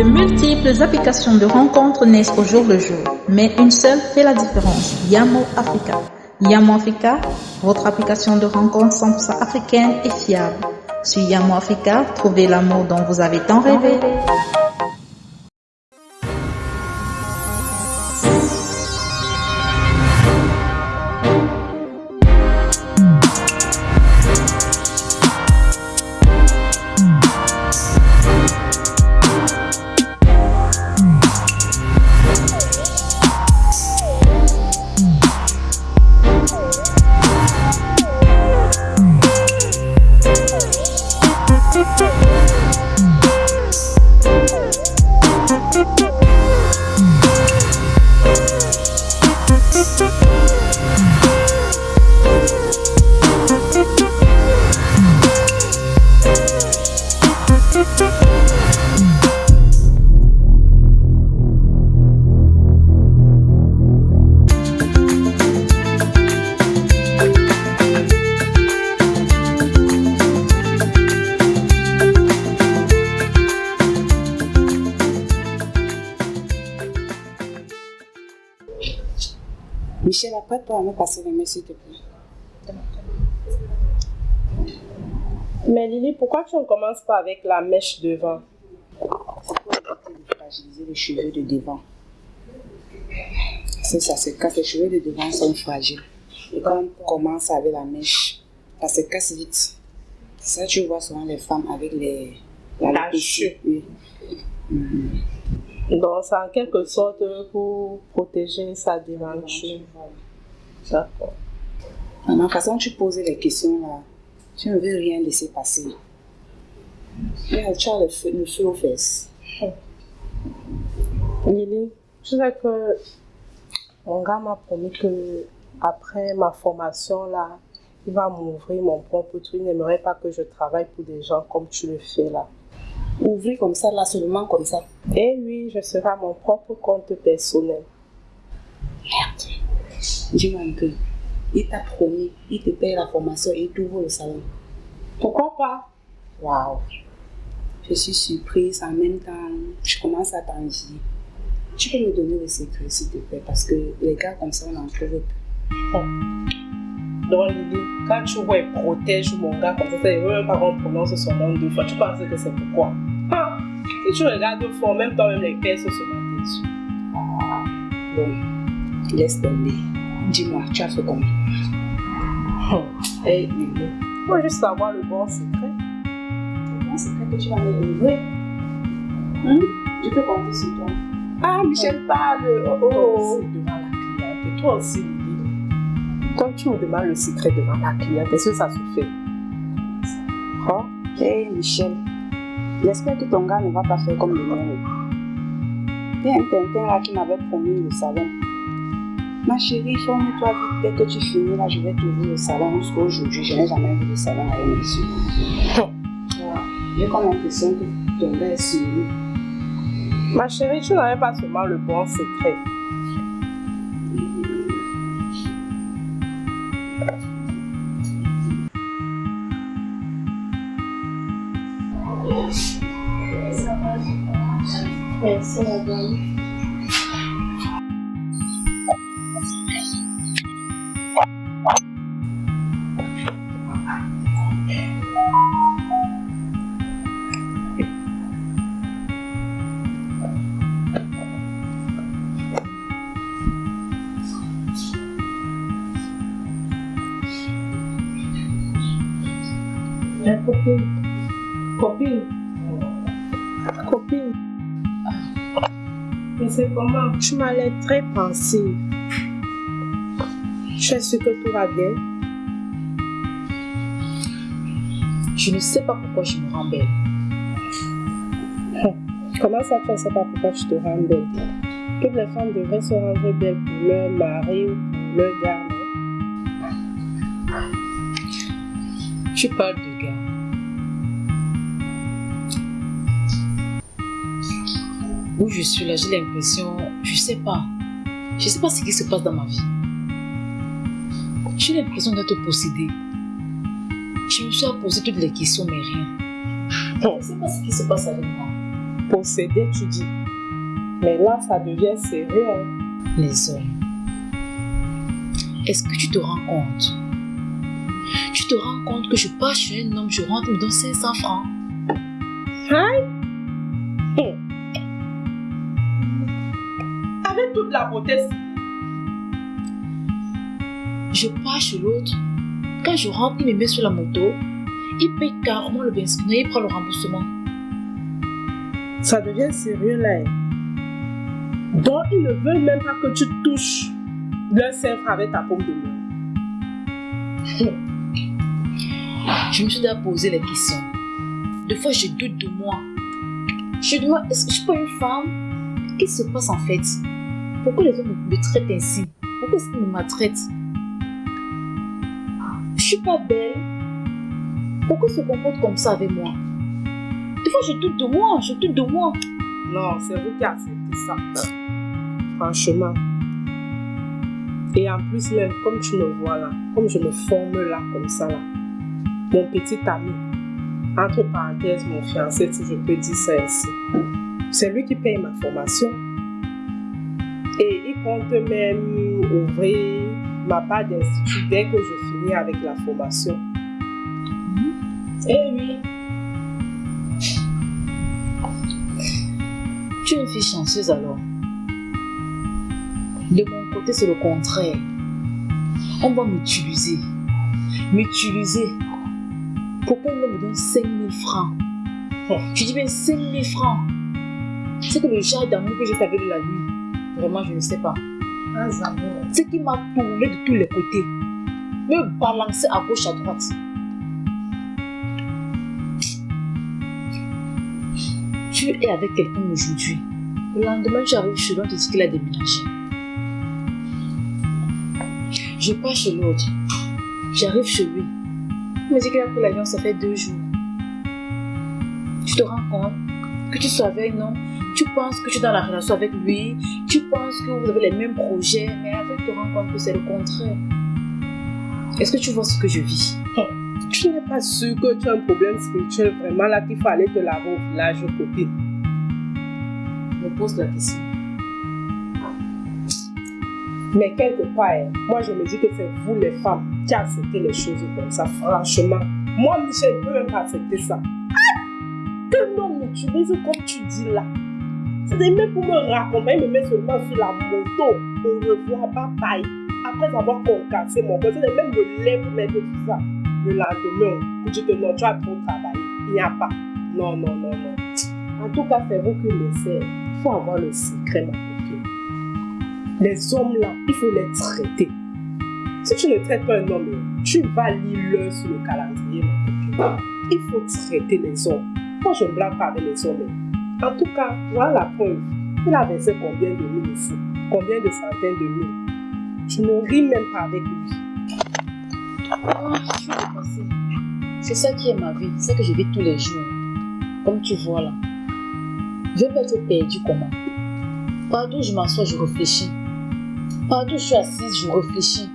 De multiples applications de rencontres naissent au jour le jour, mais une seule fait la différence, Yamo Africa. Yamo Africa, votre application de rencontres 100% africaine et fiable. Sur Yamo Africa, trouvez l'amour dont vous avez tant rêvé. Michel, apprête-toi à me passer les mains, s'il te. Mais Lily, pourquoi tu ne commences pas avec la mèche devant? C'est de fragiliser les cheveux de devant. C'est ça, c'est quand les cheveux de devant sont fragiles. Et quand on commence avec la mèche, ça se casse vite. Ça, tu vois souvent les femmes avec les... La La oui. Mhm. Donc, c'est en quelque sorte pour protéger sa devanture. D'accord. De la façon tu poses les questions là, tu ne veux rien laisser passer. Regarde, Tu as le feu, le feu aux fesses. Lily, tu sais que mon gars m'a promis que après ma formation là, il va m'ouvrir mon propre truc. Il n'aimerait pas que je travaille pour des gens comme tu le fais là. Ouvrir comme ça, là, seulement comme ça. Et oui, je serai à mon propre compte personnel. Merde. Dis-moi un peu. Il t'a promis, il te paye la formation et il t'ouvre le salon. Pourquoi pas? Waouh. Je suis surprise en même temps. Je commence à t'envier. Tu peux me donner le secret, s'il te plaît, parce que les gars comme ça, on en trouve peu. Donc Lily, quand tu vois, protège mon gars comme ça, veut même pas qu'on prononce son nom deux fois. Tu penses que c'est pourquoi? Ah, Si tu regardes fort, même toi-même les pères se mettent dessus. Ah, bon. Laisse tomber. Dis-moi, tu as fait comment Hey Lily, faut juste savoir le bon secret. Comment c'est que tu vas me livrer Hum? Je peux compter sur toi. Ah, Michel parle. Oh, oh. C'est devant la cliente. Toi aussi. Quand tu me demandes le secret devant la cliente, est-ce que ça se fait? Oh, Hé Michel, j'espère que ton gars ne va pas faire comme le mien. Il y a un tintin là qui m'avait promis le salon. Ma chérie, forme-toi vite. Dès que tu finis là, je vais t'ouvrir le salon. Jusqu'à aujourd'hui, je n'ai jamais vu le salon avec mes yeux. J'ai comme l'impression que ton gars est sur nous. Ma chérie, tu n'avais pas seulement le bon secret. Merci madame. Copine. Copine. Copine. Mais c'est comment Tu m'as l'air très pensive. Je suis sûre que tout va bien. Je ne sais pas pourquoi je me rends belle. Comment ça, tu ne sais pas pourquoi je te rends belle Toutes les femmes devraient se rendre belles pour leur mari ou pour leur gars, non Tu parles de gars. Où je suis là, j'ai l'impression, je sais pas. Je sais pas ce qui se passe dans ma vie. J'ai l'impression d'être possédée. Je me suis posé toutes les questions, mais rien. Je ne sais pas ce qui se passe avec moi. Posséder, tu dis. Mais là, ça devient sérieux. hein. Les hommes. Est-ce que tu te rends compte? Tu te rends compte que je pars chez un homme, je rentre, il me donne 500 francs. Avec toute la beauté, Je pars chez l'autre. Quand je rentre, il me met sur la moto. Il paye carrément le benzine et il prend le remboursement. ça devient sérieux là. Donc, ils ne veulent même pas que tu touches leur sèvre avec ta pomme de main. Je me suis déjà posé les questions. Des fois, je doute de moi. Je me demande, est-ce que je suis pas une femme? Qu'est-ce qui se passe en fait? Pourquoi les hommes me traitent ainsi? Pourquoi est-ce qu'ils me maltraitent? Je suis pas belle. Pourquoi ils se comportent comme ça avec moi? Des fois, je doute de moi, je doute de moi. Non, c'est vous qui acceptez ça. Franchement. Et en plus, même comme tu me vois là, comme je me forme là, comme ça là, mon petit ami, entre parenthèses, mon fiancé, si je peux dire ça ainsi, c'est lui qui paye ma formation. Et il compte même ouvrir ma part d'institut dès que je finis avec la formation. Eh oui. Tu es une fille chanceuse alors. De mon côté, c'est le contraire. On va m'utiliser. M'utiliser. Pourquoi il me donne 5 000 francs Tu dis bien 5 000 francs. C'est que le genre d'amour que j'ai fait avec la nuit, vraiment, je ne sais pas. C'est qui m'a tourné de tous les côtés. Me balancer à gauche, à droite. Tu es avec quelqu'un aujourd'hui. Le lendemain, tu arrives chez l'autre et dis qu'il a déménagé. Je pars chez l'autre. J'arrive chez lui. Il me dit qu'il a pris l'avion, ça fait deux jours. Tu te rends compte? Que tu sois avec non Tu penses que tu es dans la relation avec lui. Tu penses que vous avez les mêmes projets. Mais après, tu te rends compte que c'est le contraire. Est-ce que tu vois ce que je vis? Tu n'es pas sûr que tu as un problème spirituel vraiment là qu'il fallait te laver au village, copine. Je me pose la question. Mais quelque part, hein, moi je me dis que c'est vous les femmes qui acceptez les choses comme ça, franchement. Moi, Michel, je ne peux même pas accepter ça. Ah! Que l'homme m'utilise comme tu dis là. C'est même pour me raccompagner, me mettre seulement sur la moto. Au revoir, bye bye. Après avoir concassé mon corps, c'est même me pour mettre tout ça. Le lendemain, pour dire que non, tu as trop travaillé. Il n'y a pas. Non, non, non, non. En tout cas, c'est vous qui le savez. Il faut avoir le secret, ma copine. Les hommes là, il faut les traiter. Si tu ne traites pas un homme, tu vas lire l'heure sur le calendrier, ma copine. Il faut traiter les hommes. Moi, je ne blague pas avec les hommes. En tout cas, voilà la preuve. Il a versé combien de mille ici Combien de centaines de mille Tu ne ris même pas avec lui. Oh, je suis. C'est ça qui est ma vie, c'est que je vis tous les jours. Comme tu vois là. Je vais être perdue comment? Partout je m'assois, je réfléchis. Partout je suis assise, je réfléchis.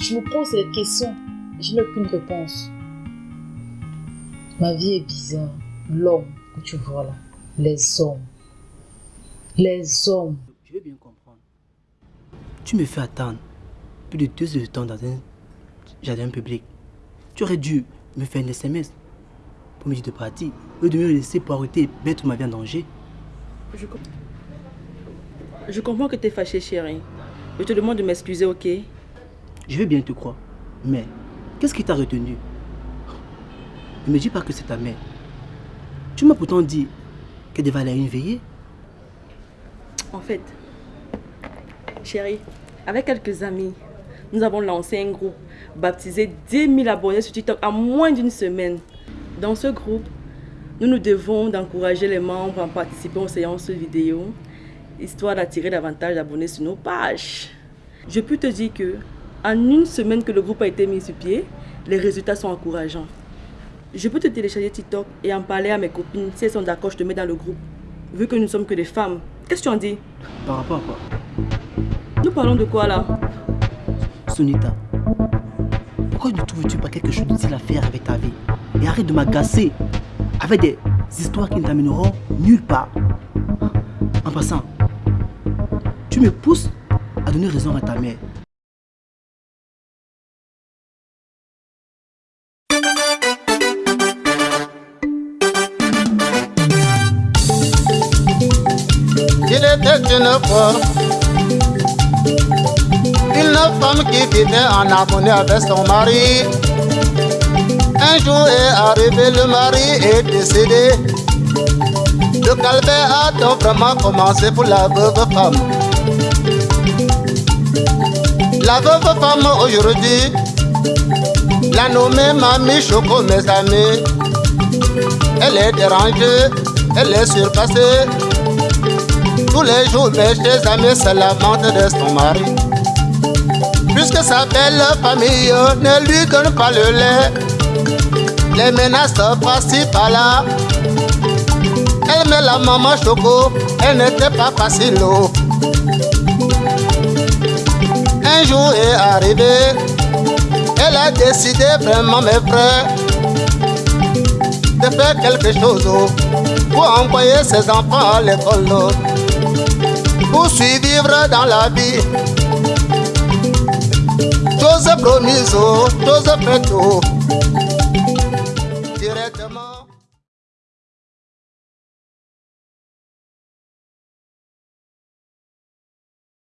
Je me pose des questions. Je n'ai aucune réponse. Ma vie est bizarre. L'homme que tu vois là. Les hommes. Les hommes. Je veux bien comprendre. Tu me fais attendre plus de deux heures de temps dans un jardin public. Tu aurais dû me faire un SMS pour me dire de partir. Au lieu de me laisser pour arrêter et mettre ma vie en danger. Je, com- je comprends que tu es fâché, chérie. Je te demande de m'excuser, ok? Je veux bien te croire. Mais qu'est-ce qui t'a retenu? Ne me dis pas que c'est ta mère. Tu m'as pourtant dit qu'elle devait aller à une veillée. En fait, chérie, avec quelques amis, nous avons lancé un groupe baptisé 10 000 abonnés sur TikTok en moins d'une semaine. Dans ce groupe, nous nous devons d'encourager les membres en participant aux séances vidéo, histoire d'attirer davantage d'abonnés sur nos pages. Je peux te dire que, en une semaine que le groupe a été mis sur pied, les résultats sont encourageants. Je peux te télécharger TikTok et en parler à mes copines. Si elles sont d'accord, je te mets dans le groupe. Vu que nous ne sommes que des femmes. Qu'est-ce que tu en dis? Par rapport à quoi? Nous parlons de quoi là? Sonita, pourquoi ne trouves-tu pas quelque chose d'utile à faire avec ta vie? Et arrête de m'agacer avec des histoires qui ne t'amèneront nulle part. En passant, tu me pousses à donner raison à ta mère. Une fois une femme qui vivait en harmonie avec son mari. Un jour est arrivé, le mari est décédé. Le calvaire a donc vraiment commencé pour la veuve femme. La veuve femme aujourd'hui, la nommée Mamie Choco, mes amis. Elle est dérangée, elle est surpassée. Tous les jours, mes chers amis se lamentent de son mari. Puisque sa belle famille ne lui donne pas le lait, les menaces passent par là. Elle met la maman choco, elle n'était pas facile. oh. Un jour est arrivé, elle a décidé vraiment, mes frères, de faire quelque chose oh, pour envoyer ses enfants à l'école. Pour survivre dans la vie. Chose promise, oh, chose faite, oh. directement.